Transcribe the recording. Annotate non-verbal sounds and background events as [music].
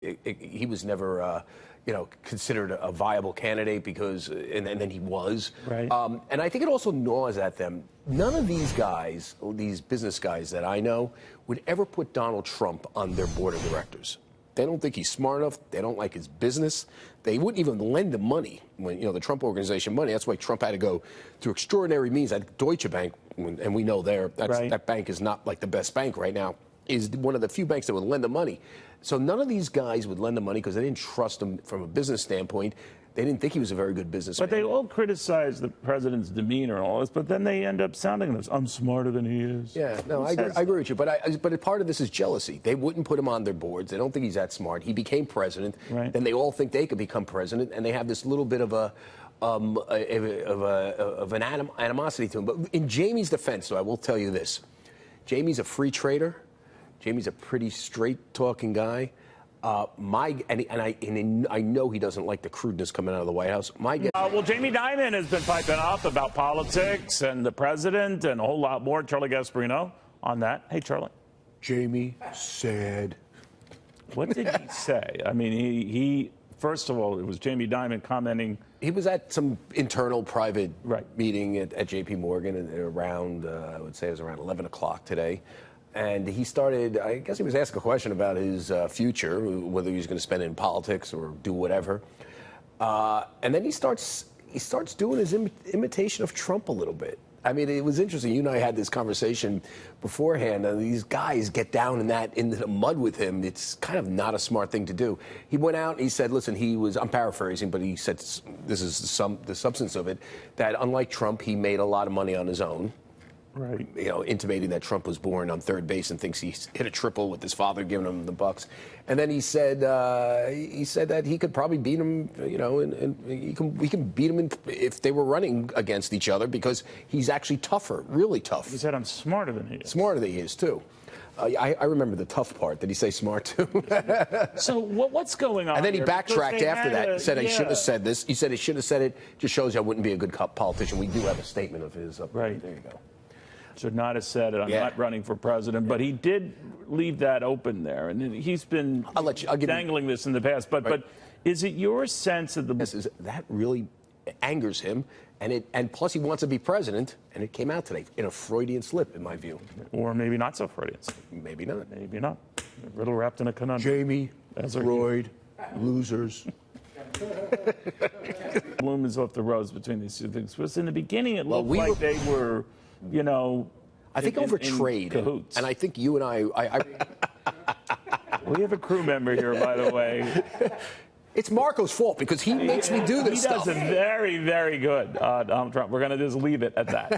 it, it, he was never, uh, you know, considered a viable candidate because, and, and then he was. Right. Um, and I think it also gnaws at them. None of these guys, these business guys that I know, would ever put Donald Trump on their board of directors. They don't think he's smart enough. They don't like his business. They wouldn't even lend him money when you know the Trump organization money. That's why Trump had to go through extraordinary means. At Deutsche Bank, and we know there right. that bank is not like the best bank right now is one of the few banks that would lend the money. So none of these guys would lend the money because they didn't trust him from a business standpoint. They didn't think he was a very good businessman. But they all criticize the president's demeanor and all this, but then they end up sounding this, I'm smarter than he is. Yeah, no, I agree, I agree, with you. But I, but part of this is jealousy. They wouldn't put him on their boards. They don't think he's that smart. He became president. Right. Then they all think they could become president, and they have this little bit of a um, of, a, of, a, of an anim animosity to him. But in Jamie's defense, though, I will tell you this: Jamie's a free trader. Jamie's a pretty straight talking guy. Uh, my and, and I and I know he doesn't like the crudeness coming out of the White House. My guess. Uh, well, Jamie Dimon has been piping up about politics and the president and a whole lot more. Charlie Gasparino on that. Hey, Charlie. Jamie said. What did he [laughs] say? I mean, he he. First of all, it was Jamie Dimon commenting. He was at some internal private right. meeting at, at J.P. Morgan around, uh, I would say it was around 11 o'clock today and he started. I guess he was asked a question about his uh, future, whether he was going to spend it in politics or do whatever. Uh, and then he starts he starts doing his Im imitation of Trump a little bit. I mean, it was interesting. You and I had this conversation beforehand, and these guys get down in that into the mud with him. It's kind of not a smart thing to do. He went out. and He said, "Listen, he was." I'm paraphrasing, but he said this is sum, the substance of it. That unlike Trump, he made a lot of money on his own. Right. You know, intimating that Trump was born on third base and thinks he hit a triple with his father giving him the bucks. And then he said uh, he said that he could probably beat him. You know, and, and he can we can beat him in, if they were running against each other because he's actually tougher, really tough. He said, "I'm smarter than he is." Smarter than he is too. Uh, I, I, remember the tough part. Did he say smart too? [laughs] so what, what's going on? And then he backtracked after that. A, he said yeah. I shouldn't have said this. He said he should have said it. Just shows you I wouldn't be a good politician. We do have a statement of his. Up right. There you go should not have said it. I'm yeah. not running for president, yeah. but he did leave that open there, and he's been I'll let you, I'll dangling you. this in the past. But right. but is it your sense that the yes, is, that really angers him, and it and plus he wants to be president, and it came out today in a Freudian slip, in my view, or maybe not so Freudian. Maybe not. Maybe not. A riddle wrapped in a conundrum. Jamie, As Freud, losers. [laughs] Bloom is off the rose between these two things. Because in the beginning, it well, looked we like were, they were you know. I think in, over trade, and, and, I think you and I. I, I [laughs] we have a crew member here, by the way. It's Marco's fault because he makes me do this he stuff. He does it very, very good, uh, Donald Trump. We're going to just leave it at that.